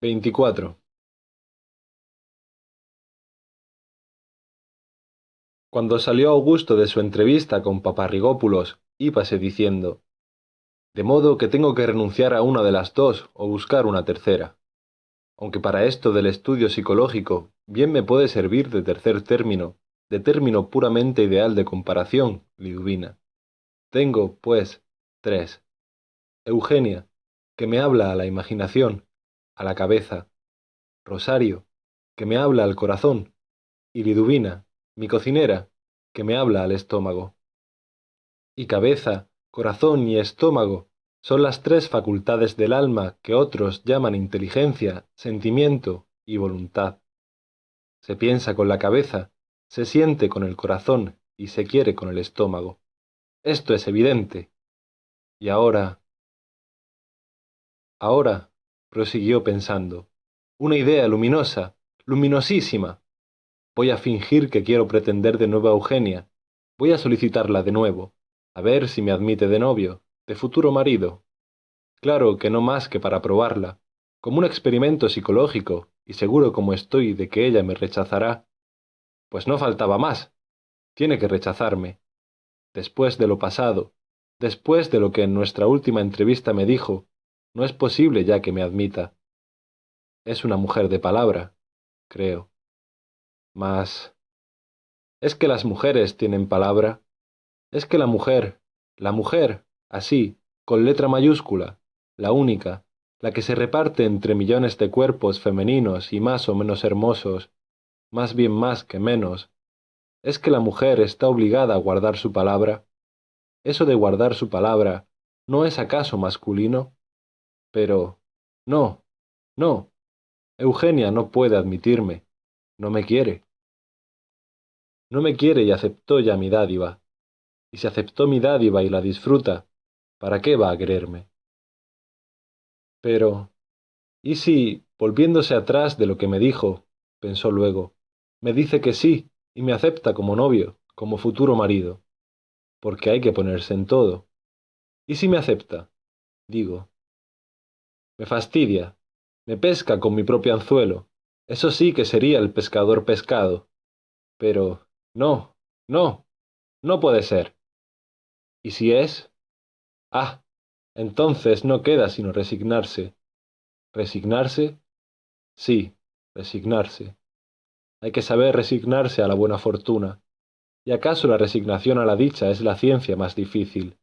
veinticuatro Cuando salió Augusto de su entrevista con Paparrigópulos, íbase diciendo, de modo que tengo que renunciar a una de las dos o buscar una tercera. Aunque para esto del estudio psicológico bien me puede servir de tercer término, de término puramente ideal de comparación, Liduvina. Tengo, pues, tres. Eugenia, que me habla a la imaginación, a la cabeza. Rosario, que me habla al corazón. Y Liduvina, mi cocinera, que me habla al estómago. Y cabeza, corazón y estómago son las tres facultades del alma que otros llaman inteligencia, sentimiento y voluntad. Se piensa con la cabeza, se siente con el corazón y se quiere con el estómago. Esto es evidente. Y ahora... Ahora, prosiguió pensando, una idea luminosa, luminosísima, Voy a fingir que quiero pretender de nuevo a Eugenia. Voy a solicitarla de nuevo, a ver si me admite de novio, de futuro marido. Claro que no más que para probarla, como un experimento psicológico, y seguro como estoy de que ella me rechazará. Pues no faltaba más. Tiene que rechazarme. Después de lo pasado, después de lo que en nuestra última entrevista me dijo, no es posible ya que me admita. Es una mujer de palabra, creo. Mas... ¿Es que las mujeres tienen palabra? ¿Es que la mujer, la mujer, así, con letra mayúscula, la única, la que se reparte entre millones de cuerpos femeninos y más o menos hermosos, más bien más que menos, ¿es que la mujer está obligada a guardar su palabra? ¿Eso de guardar su palabra no es acaso masculino? Pero... no, no. Eugenia no puede admitirme, no me quiere. No me quiere y aceptó ya mi dádiva. Y si aceptó mi dádiva y la disfruta, ¿para qué va a quererme? Pero, ¿y si, volviéndose atrás de lo que me dijo, pensó luego, me dice que sí y me acepta como novio, como futuro marido? Porque hay que ponerse en todo. ¿Y si me acepta? Digo. Me fastidia, me pesca con mi propio anzuelo. Eso sí que sería el pescador pescado. Pero, no, no, no puede ser. ¿Y si es? Ah, entonces no queda sino resignarse. ¿Resignarse? Sí, resignarse. Hay que saber resignarse a la buena fortuna. ¿Y acaso la resignación a la dicha es la ciencia más difícil?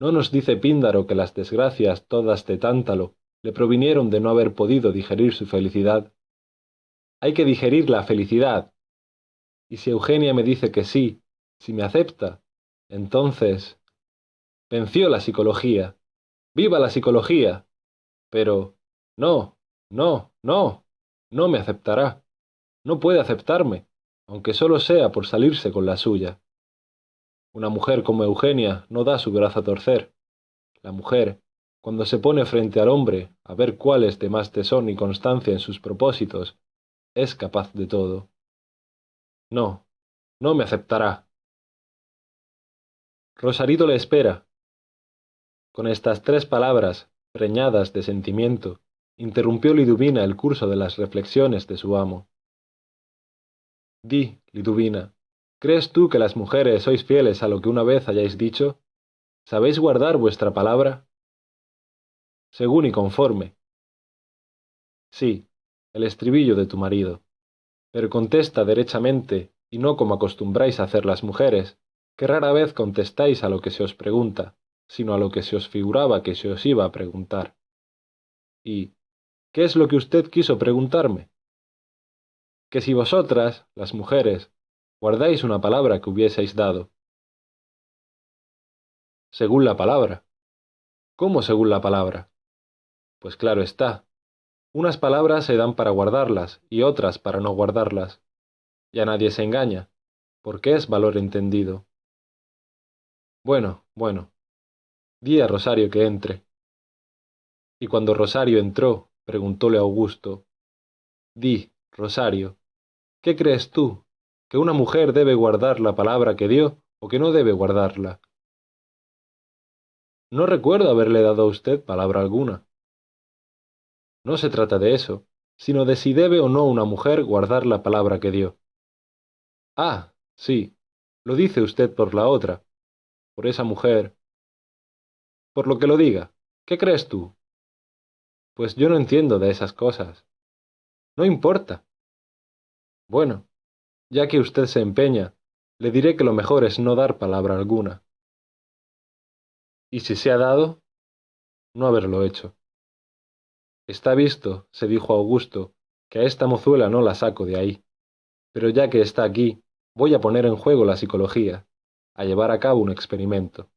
¿No nos dice Píndaro que las desgracias todas de Tántalo le provinieron de no haber podido digerir su felicidad? Hay que digerir la felicidad, y si Eugenia me dice que sí, si me acepta, entonces... Venció la psicología. ¡Viva la psicología! Pero... No, no, no, no me aceptará. No puede aceptarme, aunque solo sea por salirse con la suya. Una mujer como Eugenia no da su brazo a torcer. La mujer, cuando se pone frente al hombre a ver cuál es de más tesón y constancia en sus propósitos, es capaz de todo. No, no me aceptará. Rosarito le espera. Con estas tres palabras, preñadas de sentimiento, interrumpió Liduvina el curso de las reflexiones de su amo. Di, Liduvina, ¿crees tú que las mujeres sois fieles a lo que una vez hayáis dicho? ¿Sabéis guardar vuestra palabra? Según y conforme. Sí, el estribillo de tu marido pero contesta derechamente y no como acostumbráis a hacer las mujeres, que rara vez contestáis a lo que se os pregunta, sino a lo que se os figuraba que se os iba a preguntar. ¿Y qué es lo que usted quiso preguntarme? Que si vosotras, las mujeres, guardáis una palabra que hubieseis dado. Según la palabra. ¿Cómo según la palabra? Pues claro está, unas palabras se dan para guardarlas y otras para no guardarlas. Ya nadie se engaña, porque es valor entendido. Bueno, bueno. Di a Rosario que entre. Y cuando Rosario entró, preguntóle Augusto, Di, Rosario, ¿qué crees tú? ¿Que una mujer debe guardar la palabra que dio o que no debe guardarla? No recuerdo haberle dado a usted palabra alguna. No se trata de eso, sino de si debe o no una mujer guardar la palabra que dio. Ah, sí, lo dice usted por la otra, por esa mujer. Por lo que lo diga, ¿qué crees tú? Pues yo no entiendo de esas cosas. No importa. Bueno, ya que usted se empeña, le diré que lo mejor es no dar palabra alguna. Y si se ha dado, no haberlo hecho. Está visto, se dijo Augusto, que a esta mozuela no la saco de ahí. Pero ya que está aquí, voy a poner en juego la psicología, a llevar a cabo un experimento.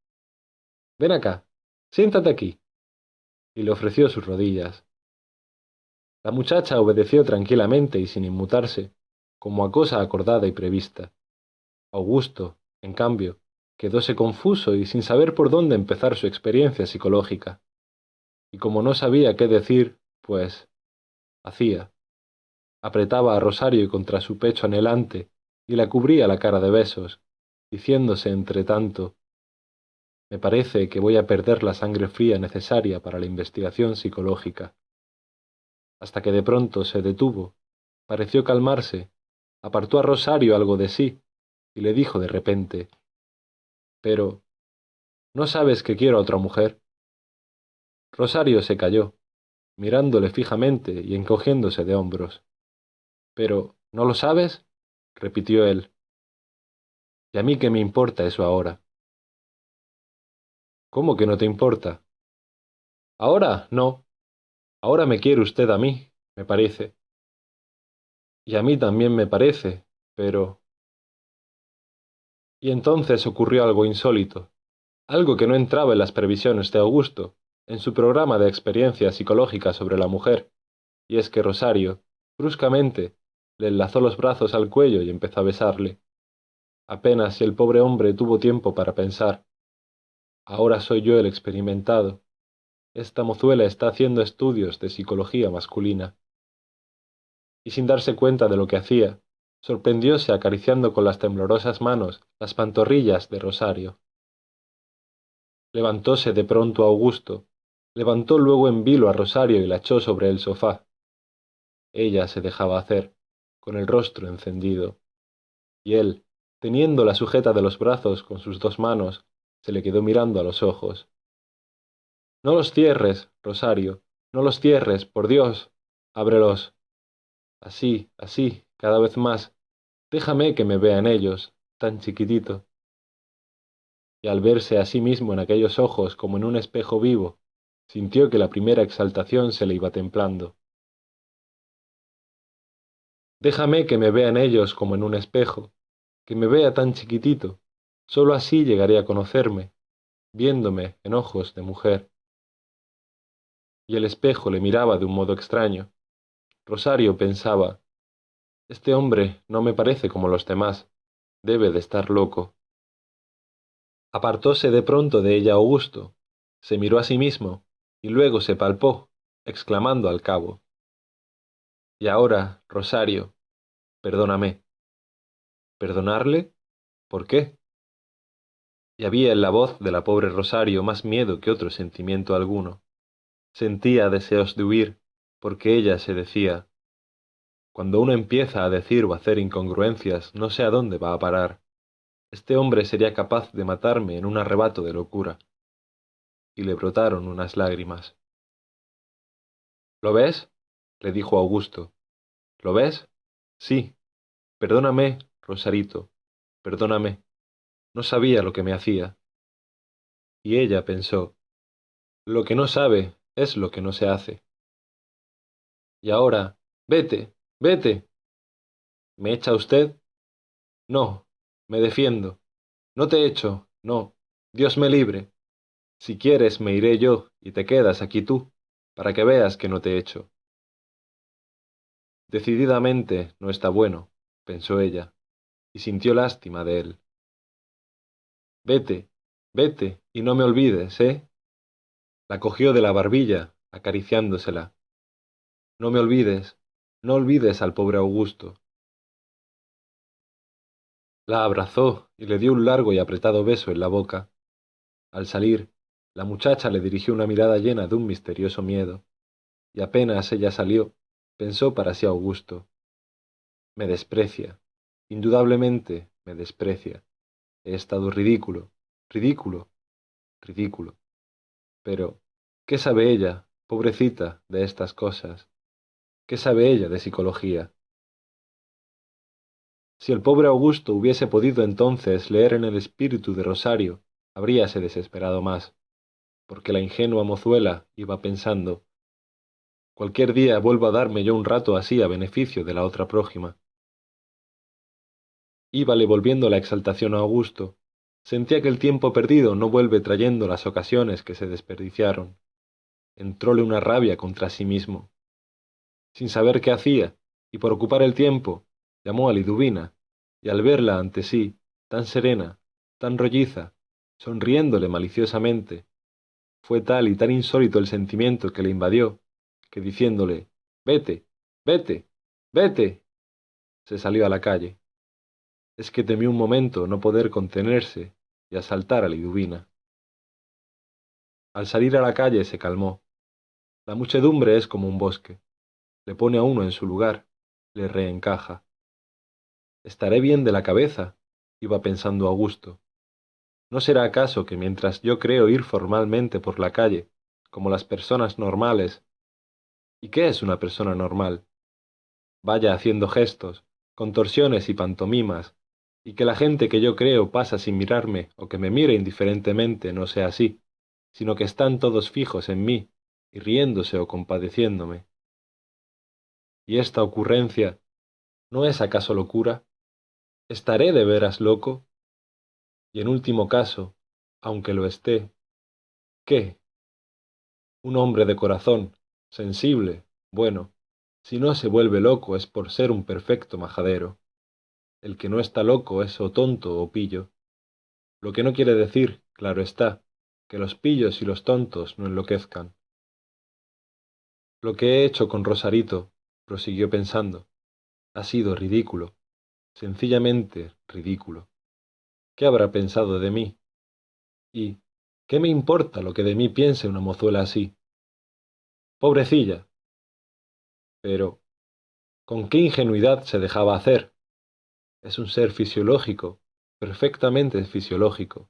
Ven acá, siéntate aquí. Y le ofreció sus rodillas. La muchacha obedeció tranquilamente y sin inmutarse, como a cosa acordada y prevista. Augusto, en cambio, quedóse confuso y sin saber por dónde empezar su experiencia psicológica. Y como no sabía qué decir, pues hacía. Apretaba a Rosario contra su pecho anhelante y la cubría la cara de besos, diciéndose entre tanto Me parece que voy a perder la sangre fría necesaria para la investigación psicológica. Hasta que de pronto se detuvo, pareció calmarse, apartó a Rosario algo de sí y le dijo de repente Pero, ¿no sabes que quiero a otra mujer? Rosario se calló, mirándole fijamente y encogiéndose de hombros. Pero, ¿no lo sabes? repitió él. ¿Y a mí qué me importa eso ahora? ¿Cómo que no te importa? Ahora no. Ahora me quiere usted a mí, me parece. Y a mí también me parece, pero... Y entonces ocurrió algo insólito, algo que no entraba en las previsiones de Augusto, en su programa de experiencia psicológica sobre la mujer, y es que Rosario, bruscamente, le enlazó los brazos al cuello y empezó a besarle. Apenas si el pobre hombre tuvo tiempo para pensar. Ahora soy yo el experimentado. Esta mozuela está haciendo estudios de psicología masculina. Y sin darse cuenta de lo que hacía, sorprendióse acariciando con las temblorosas manos las pantorrillas de Rosario. Levantóse de pronto Augusto, levantó luego en vilo a Rosario y la echó sobre el sofá. Ella se dejaba hacer, con el rostro encendido, y él, teniéndola sujeta de los brazos con sus dos manos, se le quedó mirando a los ojos. No los cierres, Rosario, no los cierres, por Dios. Ábrelos. Así, así, cada vez más. Déjame que me vean ellos, tan chiquitito. Y al verse a sí mismo en aquellos ojos como en un espejo vivo, sintió que la primera exaltación se le iba templando. Déjame que me vea en ellos como en un espejo, que me vea tan chiquitito, sólo así llegaré a conocerme, viéndome en ojos de mujer. Y el espejo le miraba de un modo extraño. Rosario pensaba, este hombre no me parece como los demás, debe de estar loco. Apartóse de pronto de ella Augusto, se miró a sí mismo, y luego se palpó, exclamando al cabo. Y ahora, Rosario, perdóname. ¿Perdonarle? ¿Por qué? Y había en la voz de la pobre Rosario más miedo que otro sentimiento alguno. Sentía deseos de huir, porque ella se decía, cuando uno empieza a decir o hacer incongruencias, no sé a dónde va a parar. Este hombre sería capaz de matarme en un arrebato de locura y le brotaron unas lágrimas. ¿Lo ves? le dijo Augusto. ¿Lo ves? Sí. Perdóname, Rosarito, perdóname. No sabía lo que me hacía. Y ella pensó, lo que no sabe es lo que no se hace. Y ahora, vete, vete. ¿Me echa usted? No, me defiendo. No te echo, no. Dios me libre. Si quieres me iré yo y te quedas aquí tú, para que veas que no te echo. Decididamente no está bueno, pensó ella, y sintió lástima de él. Vete, vete, y no me olvides, ¿eh? La cogió de la barbilla, acariciándosela. No me olvides, no olvides al pobre Augusto. La abrazó y le dio un largo y apretado beso en la boca. Al salir, la muchacha le dirigió una mirada llena de un misterioso miedo. y apenas ella salió, pensó para sí Augusto. Me desprecia, indudablemente me desprecia. He estado ridículo, ridículo, ridículo. Pero, ¿qué sabe ella, pobrecita, de estas cosas? ¿Qué sabe ella de psicología? Si el pobre Augusto hubiese podido entonces leer en el espíritu de Rosario, habríase desesperado más, porque la ingenua mozuela iba pensando, cualquier día vuelvo a darme yo un rato así a beneficio de la otra prójima. Íbale volviendo la exaltación a Augusto, sentía que el tiempo perdido no vuelve trayendo las ocasiones que se desperdiciaron. Entróle una rabia contra sí mismo. Sin saber qué hacía, y por ocupar el tiempo, llamó a Liduvina, y al verla ante sí, tan serena, tan rolliza, sonriéndole maliciosamente, fue tal y tan insólito el sentimiento que le invadió, que diciéndole Vete, vete, vete, se salió a la calle. Es que temió un momento no poder contenerse y asaltar a Liduvina. Al salir a la calle se calmó. La muchedumbre es como un bosque. Le pone a uno en su lugar, le reencaja. Estaré bien de la cabeza, iba pensando Augusto. ¿No será acaso que mientras yo creo ir formalmente por la calle, como las personas normales, ¿y qué es una persona normal? Vaya haciendo gestos, contorsiones y pantomimas, y que la gente que yo creo pasa sin mirarme o que me mire indiferentemente no sea así, sino que están todos fijos en mí y riéndose o compadeciéndome. ¿Y esta ocurrencia no es acaso locura? ¿Estaré de veras loco? Y en último caso, aunque lo esté, ¿qué? Un hombre de corazón, sensible, bueno, si no se vuelve loco es por ser un perfecto majadero. El que no está loco es o tonto o pillo. Lo que no quiere decir, claro está, que los pillos y los tontos no enloquezcan. Lo que he hecho con Rosarito, prosiguió pensando, ha sido ridículo sencillamente ridículo. ¿Qué habrá pensado de mí? ¿Y qué me importa lo que de mí piense una mozuela así? Pobrecilla. Pero, ¿con qué ingenuidad se dejaba hacer? Es un ser fisiológico, perfectamente fisiológico,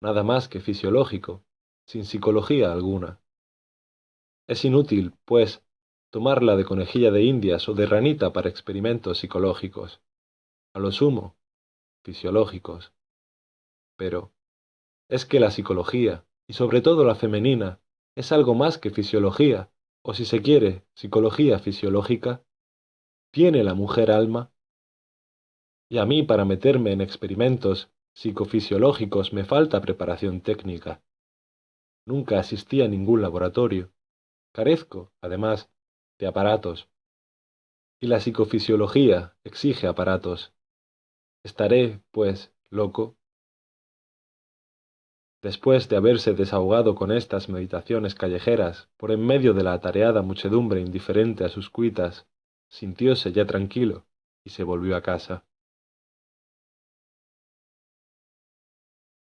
nada más que fisiológico, sin psicología alguna. Es inútil, pues, tomarla de conejilla de indias o de ranita para experimentos psicológicos a lo sumo, fisiológicos. Pero, ¿es que la psicología, y sobre todo la femenina, es algo más que fisiología, o si se quiere, psicología fisiológica? ¿Tiene la mujer alma? Y a mí para meterme en experimentos psicofisiológicos me falta preparación técnica. Nunca asistí a ningún laboratorio. Carezco, además, de aparatos. Y la psicofisiología exige aparatos. Estaré, pues, loco. Después de haberse desahogado con estas meditaciones callejeras, por en medio de la atareada muchedumbre indiferente a sus cuitas, sintióse ya tranquilo y se volvió a casa.